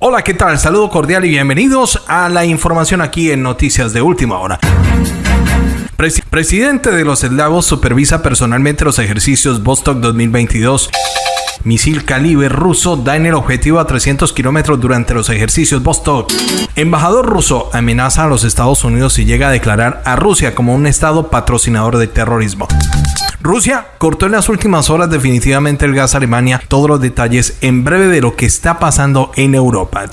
Hola, ¿qué tal? Saludo cordial y bienvenidos a la información aquí en Noticias de Última Hora. presidente de los eslavos supervisa personalmente los ejercicios Vostok 2022 misil calibre ruso da en el objetivo a 300 kilómetros durante los ejercicios Vostok. Embajador ruso amenaza a los Estados Unidos y llega a declarar a Rusia como un estado patrocinador de terrorismo. Rusia cortó en las últimas horas definitivamente el gas a Alemania. Todos los detalles en breve de lo que está pasando en Europa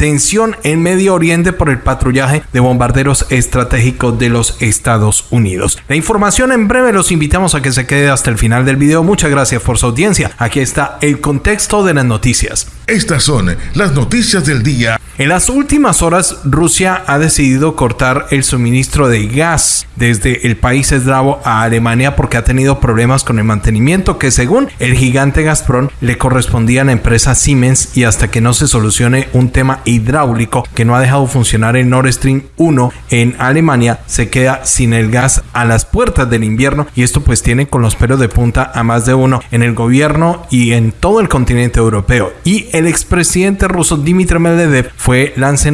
tensión en Medio Oriente por el patrullaje de bombarderos estratégicos de los Estados Unidos. La información en breve los invitamos a que se quede hasta el final del video. Muchas gracias por su audiencia. Aquí está el contexto de las noticias. Estas son las noticias del día. En las últimas horas, Rusia ha decidido cortar el suministro de gas desde el país eslavo a Alemania porque ha tenido problemas con el mantenimiento que según el gigante Gazprom le correspondía a la empresa Siemens y hasta que no se solucione un tema hidráulico que no ha dejado funcionar el Nord Stream 1 en Alemania, se queda sin el gas a las puertas del invierno y esto pues tiene con los pelos de punta a más de uno en el gobierno y en todo el continente europeo. Y el expresidente ruso Dmitry Medvedev fue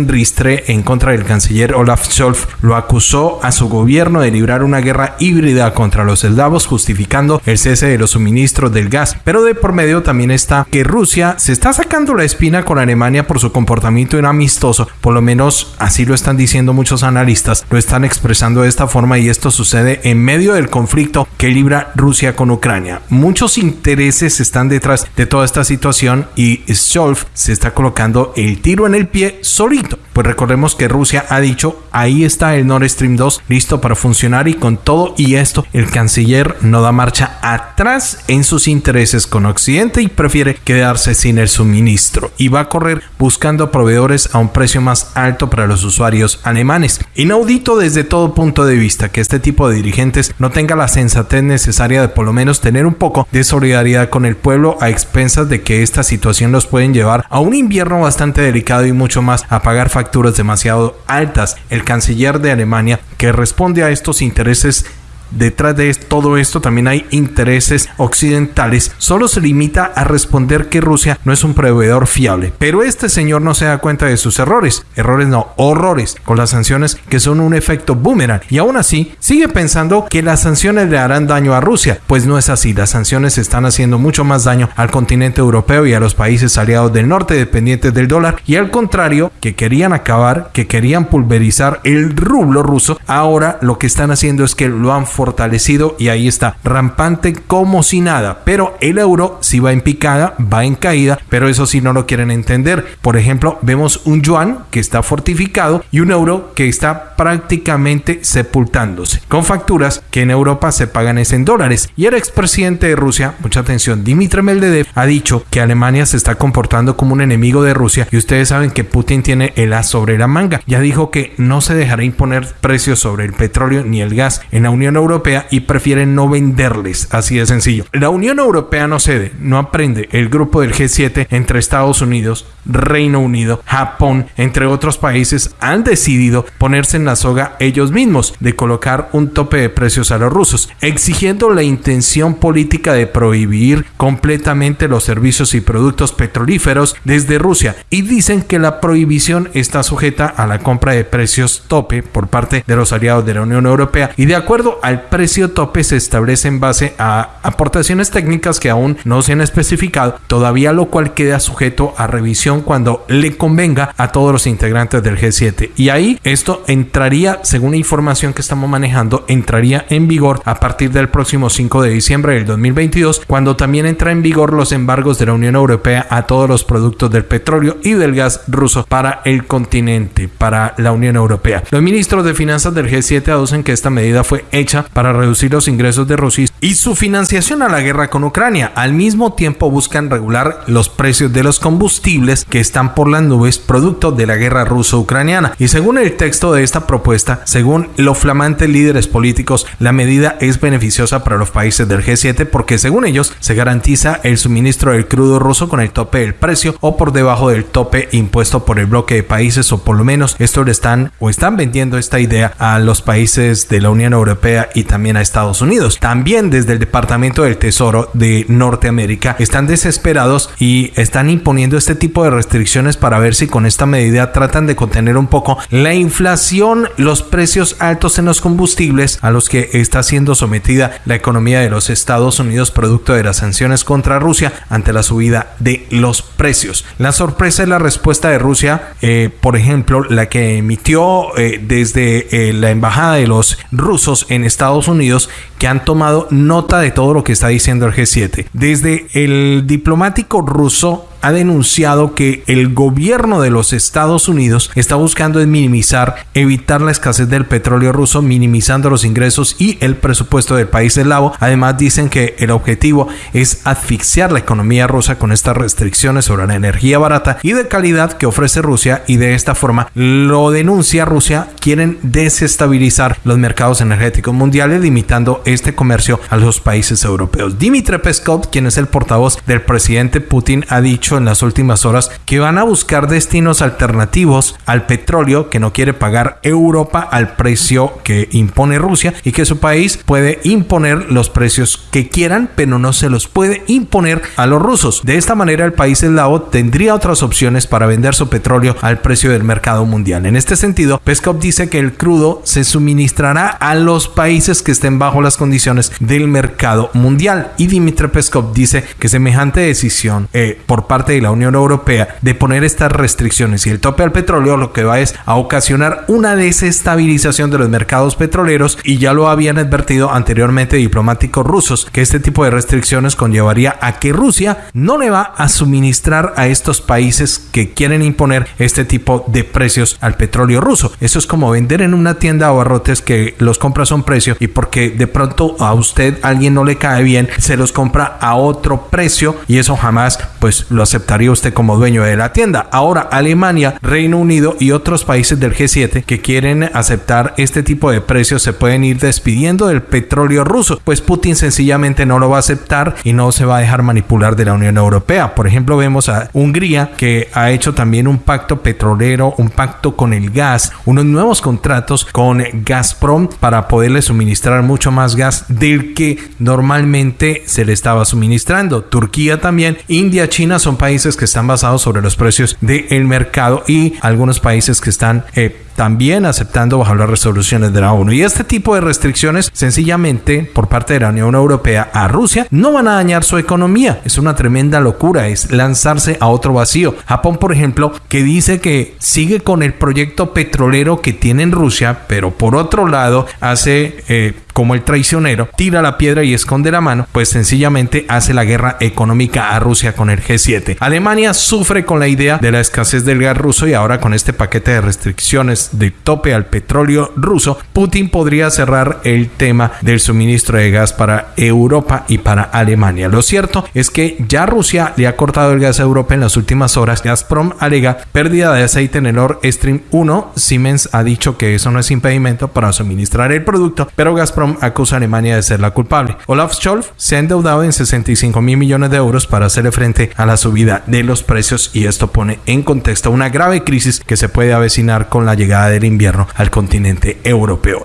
Ristre en contra del canciller Olaf Scholz. Lo acusó a su gobierno de librar una guerra híbrida contra los eslavos, justificando el cese de los suministros del gas. Pero de por medio también está que Rusia se está sacando la espina con Alemania por su comportamiento inamistoso. Por lo menos así lo están diciendo muchos analistas. Lo están expresando de esta forma y esto sucede en medio del conflicto que libra Rusia con Ucrania. Muchos intereses están detrás de toda esta situación y Scholz se está colocando el tiro en el pie solito. Pues recordemos que Rusia ha dicho, ahí está el Nord Stream 2 listo para funcionar y con todo y esto el canciller no da marcha atrás en sus intereses con Occidente y prefiere quedarse sin el suministro y va a correr buscando proveedores a un precio más alto para los usuarios alemanes. Inaudito desde todo punto de vista que este tipo de dirigentes no tenga la sensatez necesaria de por lo menos tener un poco de solidaridad con el pueblo a expensas de que esta situación los pueden llevar a un invierno bastante delicado y mucho más a pagar facturas demasiado altas. El canciller de Alemania, que responde a estos intereses Detrás de todo esto también hay intereses occidentales. Solo se limita a responder que Rusia no es un proveedor fiable. Pero este señor no se da cuenta de sus errores. Errores no, horrores con las sanciones que son un efecto boomerang. Y aún así sigue pensando que las sanciones le harán daño a Rusia. Pues no es así. Las sanciones están haciendo mucho más daño al continente europeo y a los países aliados del norte dependientes del dólar. Y al contrario, que querían acabar, que querían pulverizar el rublo ruso, ahora lo que están haciendo es que lo han fortalecido y ahí está, rampante como si nada. Pero el euro si va en picada, va en caída, pero eso sí no lo quieren entender. Por ejemplo, vemos un yuan que está fortificado y un euro que está prácticamente sepultándose, con facturas que en Europa se pagan es en dólares. Y el expresidente de Rusia, mucha atención, Dmitry Medvedev, ha dicho que Alemania se está comportando como un enemigo de Rusia y ustedes saben que Putin tiene el as sobre la manga. Ya dijo que no se dejará imponer precios sobre el petróleo ni el gas en la Unión Europea Europea y prefieren no venderles, así de sencillo. La Unión Europea no cede, no aprende. El grupo del G7 entre Estados Unidos, Reino Unido, Japón, entre otros países, han decidido ponerse en la soga ellos mismos de colocar un tope de precios a los rusos, exigiendo la intención política de prohibir completamente los servicios y productos petrolíferos desde Rusia y dicen que la prohibición está sujeta a la compra de precios tope por parte de los aliados de la Unión Europea y de acuerdo al precio tope se establece en base a aportaciones técnicas que aún no se han especificado, todavía lo cual queda sujeto a revisión cuando le convenga a todos los integrantes del G7. Y ahí esto entraría, según la información que estamos manejando, entraría en vigor a partir del próximo 5 de diciembre del 2022, cuando también entra en vigor los embargos de la Unión Europea a todos los productos del petróleo y del gas ruso para el continente, para la Unión Europea. Los ministros de finanzas del G7 aducen que esta medida fue hecha para reducir los ingresos de Rusia y su financiación a la guerra con Ucrania. Al mismo tiempo buscan regular los precios de los combustibles que están por las nubes producto de la guerra ruso-ucraniana. Y según el texto de esta propuesta, según los flamantes líderes políticos, la medida es beneficiosa para los países del G7 porque según ellos se garantiza el suministro del crudo ruso con el tope del precio o por debajo del tope impuesto por el bloque de países o por lo menos esto le están o están vendiendo esta idea a los países de la Unión Europea y también a Estados Unidos. También desde el Departamento del Tesoro de Norteamérica están desesperados y están imponiendo este tipo de restricciones para ver si con esta medida tratan de contener un poco la inflación, los precios altos en los combustibles a los que está siendo sometida la economía de los Estados Unidos producto de las sanciones contra Rusia ante la subida de los precios. La sorpresa es la respuesta de Rusia, eh, por ejemplo, la que emitió eh, desde eh, la embajada de los rusos en Estados Unidos que han tomado nota de todo lo que está diciendo el G7. Desde el diplomático ruso ha denunciado que el gobierno de los Estados Unidos está buscando minimizar, evitar la escasez del petróleo ruso, minimizando los ingresos y el presupuesto del país eslavo. Además dicen que el objetivo es asfixiar la economía rusa con estas restricciones sobre la energía barata y de calidad que ofrece Rusia y de esta forma lo denuncia Rusia, quieren desestabilizar los mercados energéticos mundiales limitando este comercio a los países europeos. Dimitri Peskov, quien es el portavoz del presidente Putin, ha dicho en las últimas horas que van a buscar destinos alternativos al petróleo que no quiere pagar Europa al precio que impone Rusia y que su país puede imponer los precios que quieran, pero no se los puede imponer a los rusos. De esta manera el país eslavo tendría otras opciones para vender su petróleo al precio del mercado mundial. En este sentido, Peskov dice que el crudo se suministrará a los países que estén bajo las condiciones del mercado mundial y Dimitri Peskov dice que semejante decisión eh, por parte de la Unión Europea de poner estas restricciones y el tope al petróleo lo que va es a ocasionar una desestabilización de los mercados petroleros y ya lo habían advertido anteriormente diplomáticos rusos que este tipo de restricciones conllevaría a que Rusia no le va a suministrar a estos países que quieren imponer este tipo de precios al petróleo ruso. Eso es como vender en una tienda o barrotes que los compras a un precio y porque de pronto a usted alguien no le cae bien, se los compra a otro precio y eso jamás pues lo aceptaría usted como dueño de la tienda. Ahora Alemania, Reino Unido y otros países del G7 que quieren aceptar este tipo de precios se pueden ir despidiendo del petróleo ruso, pues Putin sencillamente no lo va a aceptar y no se va a dejar manipular de la Unión Europea. Por ejemplo, vemos a Hungría que ha hecho también un pacto petrolero, un pacto con el gas, unos nuevos contratos con Gazprom para poderle suministrar mucho más gas del que normalmente se le estaba suministrando. Turquía también, India, China son países que están basados sobre los precios del mercado y algunos países que están eh, también aceptando bajo las resoluciones de la ONU. Y este tipo de restricciones, sencillamente por parte de la Unión Europea a Rusia, no van a dañar su economía. Es una tremenda locura, es lanzarse a otro vacío. Japón, por ejemplo, que dice que sigue con el proyecto petrolero que tiene en Rusia, pero por otro lado hace eh, como el traicionero, tira la piedra y esconde la mano, pues sencillamente hace la guerra económica a Rusia con el G7. Alemania sufre con la idea de la escasez del gas ruso y ahora con este paquete de restricciones de tope al petróleo ruso, Putin podría cerrar el tema del suministro de gas para Europa y para Alemania. Lo cierto es que ya Rusia le ha cortado el gas a Europa en las últimas horas. Gazprom alega pérdida de aceite en el Nord Stream 1. Siemens ha dicho que eso no es impedimento para suministrar el producto, pero Gazprom acusa a Alemania de ser la culpable. Olaf Scholz se ha endeudado en 65 mil millones de euros para hacerle frente a la subida de los precios y esto pone en contexto una grave crisis que se puede avecinar con la llegada del invierno al continente europeo.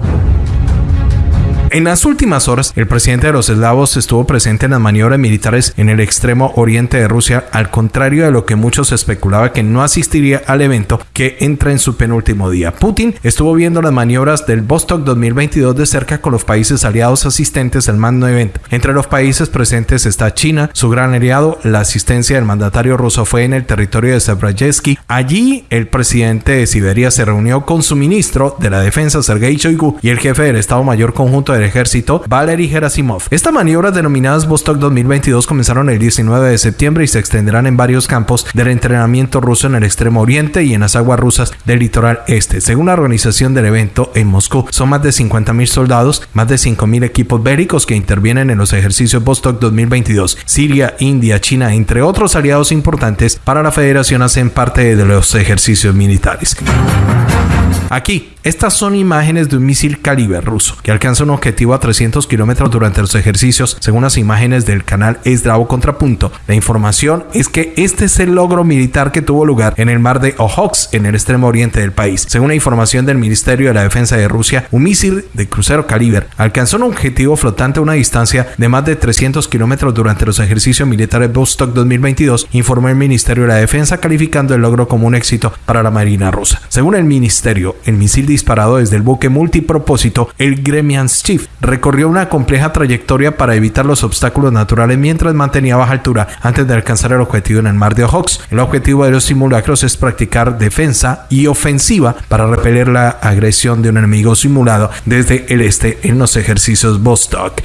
En las últimas horas, el presidente de los eslavos estuvo presente en las maniobras militares en el extremo oriente de Rusia, al contrario de lo que muchos especulaba que no asistiría al evento que entra en su penúltimo día. Putin estuvo viendo las maniobras del Vostok 2022 de cerca con los países aliados asistentes al magno evento. Entre los países presentes está China, su gran aliado. La asistencia del mandatario ruso fue en el territorio de Zabrajevsky. Allí, el presidente de Siberia se reunió con su ministro de la defensa, Sergei Shoigu, y el jefe del Estado Mayor Conjunto de ejército, Valery Gerasimov. Estas maniobras denominadas Vostok 2022 comenzaron el 19 de septiembre y se extenderán en varios campos del entrenamiento ruso en el extremo oriente y en las aguas rusas del litoral este. Según la organización del evento en Moscú, son más de 50.000 soldados, más de 5.000 equipos bélicos que intervienen en los ejercicios Vostok 2022. Siria, India, China, entre otros aliados importantes para la federación hacen parte de los ejercicios militares. Aquí, estas son imágenes de un misil calibre ruso que alcanza un objetivo objetivo a 300 kilómetros durante los ejercicios, según las imágenes del canal Esdravo Contrapunto. La información es que este es el logro militar que tuvo lugar en el mar de Ojotsk, en el extremo oriente del país. Según la información del Ministerio de la Defensa de Rusia, un misil de crucero caliber alcanzó un objetivo flotante a una distancia de más de 300 kilómetros durante los ejercicios militares Vostok 2022, informó el Ministerio de la Defensa, calificando el logro como un éxito para la Marina rusa. Según el ministerio, el misil disparado desde el buque multipropósito, el Recorrió una compleja trayectoria para evitar los obstáculos naturales mientras mantenía baja altura antes de alcanzar el objetivo en el mar de Ojotsk. El objetivo de los simulacros es practicar defensa y ofensiva para repeler la agresión de un enemigo simulado desde el este en los ejercicios Vostok.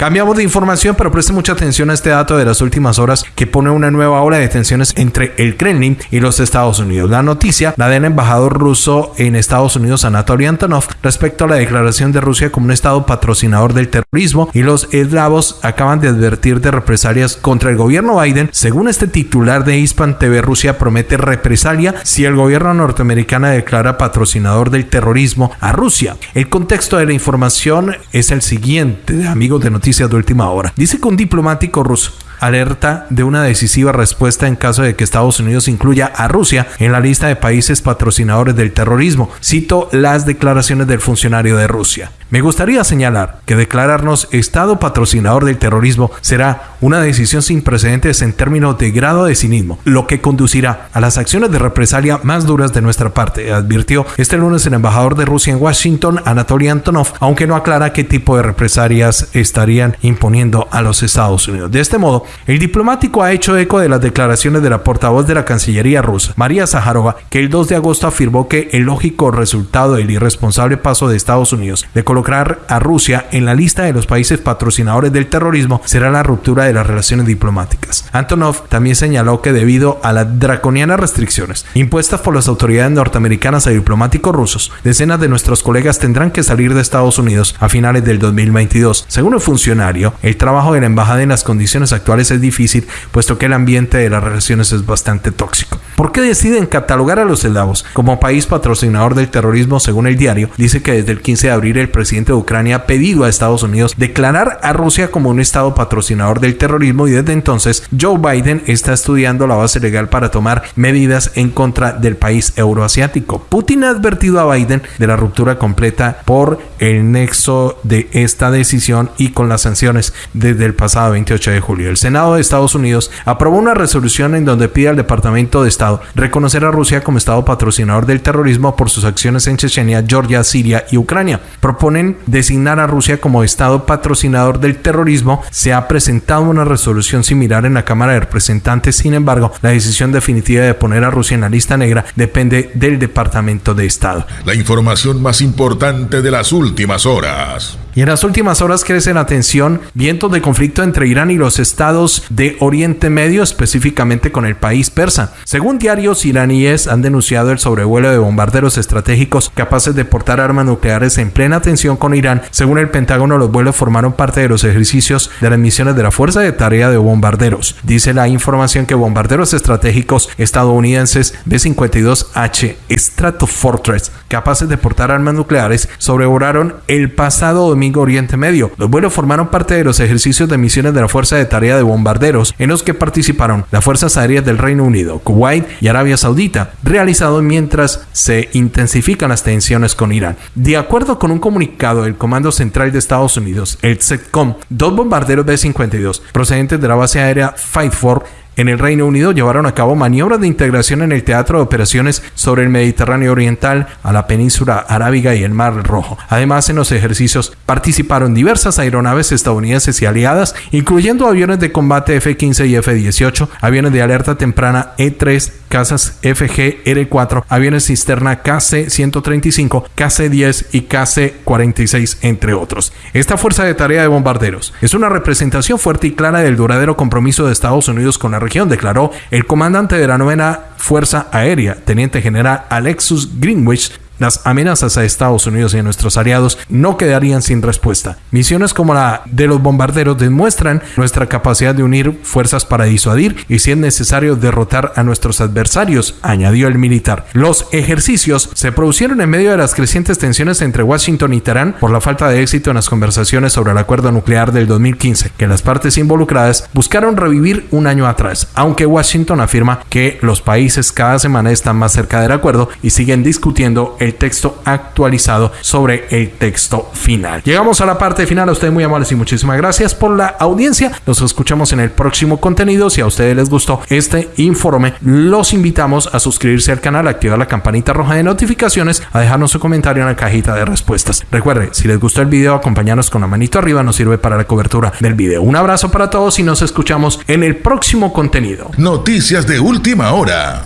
Cambiamos de información, pero preste mucha atención a este dato de las últimas horas que pone una nueva ola de tensiones entre el Kremlin y los Estados Unidos. La noticia la del embajador ruso en Estados Unidos, Anatoly Antonov, respecto a la declaración de Rusia como un estado patrocinador del terrorismo y los eslavos acaban de advertir de represalias contra el gobierno Biden. Según este titular de Hispan TV, Rusia promete represalia si el gobierno norteamericano declara patrocinador del terrorismo a Rusia. El contexto de la información es el siguiente, amigos de noticias de última hora. Dice que un diplomático ruso alerta de una decisiva respuesta en caso de que Estados Unidos incluya a Rusia en la lista de países patrocinadores del terrorismo. Cito las declaraciones del funcionario de Rusia. Me gustaría señalar que declararnos Estado patrocinador del terrorismo será una decisión sin precedentes en términos de grado de cinismo, lo que conducirá a las acciones de represalia más duras de nuestra parte, advirtió este lunes el embajador de Rusia en Washington, Anatoly Antonov, aunque no aclara qué tipo de represalias estarían imponiendo a los Estados Unidos. De este modo, el diplomático ha hecho eco de las declaraciones de la portavoz de la Cancillería rusa, María Zaharova, que el 2 de agosto afirmó que el lógico resultado del irresponsable paso de Estados Unidos de colocar a Rusia en la lista de los países patrocinadores del terrorismo será la ruptura de las relaciones diplomáticas. Antonov también señaló que debido a las draconianas restricciones impuestas por las autoridades norteamericanas a diplomáticos rusos, decenas de nuestros colegas tendrán que salir de Estados Unidos a finales del 2022. Según el funcionario, el trabajo de la embajada en las condiciones actuales es difícil, puesto que el ambiente de las relaciones es bastante tóxico. ¿Por qué deciden catalogar a los eslavos como país patrocinador del terrorismo? Según el diario, dice que desde el 15 de abril el presidente de Ucrania ha pedido a Estados Unidos declarar a Rusia como un estado patrocinador del terrorismo y desde entonces Joe Biden está estudiando la base legal para tomar medidas en contra del país euroasiático. Putin ha advertido a Biden de la ruptura completa por el nexo de esta decisión y con las sanciones desde el pasado 28 de julio. El Senado de Estados Unidos aprobó una resolución en donde pide al Departamento de Estado reconocer a Rusia como Estado patrocinador del terrorismo por sus acciones en Chechenia, Georgia, Siria y Ucrania. Designar a Rusia como Estado patrocinador del terrorismo. Se ha presentado una resolución similar en la Cámara de Representantes. Sin embargo, la decisión definitiva de poner a Rusia en la lista negra depende del Departamento de Estado. La información más importante de las últimas horas. Y en las últimas horas crece la tensión, vientos de conflicto entre Irán y los estados de Oriente Medio, específicamente con el país persa. Según diarios iraníes, han denunciado el sobrevuelo de bombarderos estratégicos capaces de portar armas nucleares en plena tensión con Irán. Según el Pentágono, los vuelos formaron parte de los ejercicios de las misiones de la Fuerza de Tarea de Bombarderos. Dice la información que bombarderos estratégicos estadounidenses B-52H Stratofortress, capaces de portar armas nucleares, sobrevolaron el pasado domingo Oriente Medio. Los vuelos formaron parte de los ejercicios de misiones de la Fuerza de Tarea de Bombarderos, en los que participaron las Fuerzas Aéreas del Reino Unido, Kuwait y Arabia Saudita, realizados mientras se intensifican las tensiones con Irán. De acuerdo con un comunicado del Comando Central de Estados Unidos, el CETCOM, dos bombarderos B-52 procedentes de la base aérea Fightford en el Reino Unido llevaron a cabo maniobras de integración en el teatro de operaciones sobre el Mediterráneo Oriental, a la península arábiga y el Mar Rojo. Además, en los ejercicios participaron diversas aeronaves estadounidenses y aliadas, incluyendo aviones de combate F-15 y F-18, aviones de alerta temprana E-3, casas FG-R4, aviones cisterna KC-135, KC-10 y KC-46, entre otros. Esta fuerza de tarea de bombarderos es una representación fuerte y clara del duradero compromiso de Estados Unidos con la región, declaró el comandante de la novena Fuerza Aérea, teniente general Alexus Greenwich, las amenazas a Estados Unidos y a nuestros aliados no quedarían sin respuesta. Misiones como la de los bombarderos demuestran nuestra capacidad de unir fuerzas para disuadir y si es necesario derrotar a nuestros adversarios, añadió el militar. Los ejercicios se produjeron en medio de las crecientes tensiones entre Washington y Teherán por la falta de éxito en las conversaciones sobre el acuerdo nuclear del 2015, que las partes involucradas buscaron revivir un año atrás, aunque Washington afirma que los países cada semana están más cerca del acuerdo y siguen discutiendo texto actualizado sobre el texto final. Llegamos a la parte final, a ustedes muy amables y muchísimas gracias por la audiencia. Nos escuchamos en el próximo contenido. Si a ustedes les gustó este informe, los invitamos a suscribirse al canal, a activar la campanita roja de notificaciones, a dejarnos su comentario en la cajita de respuestas. Recuerde, si les gustó el video, acompañarnos con la manito arriba, nos sirve para la cobertura del video. Un abrazo para todos y nos escuchamos en el próximo contenido. Noticias de última hora.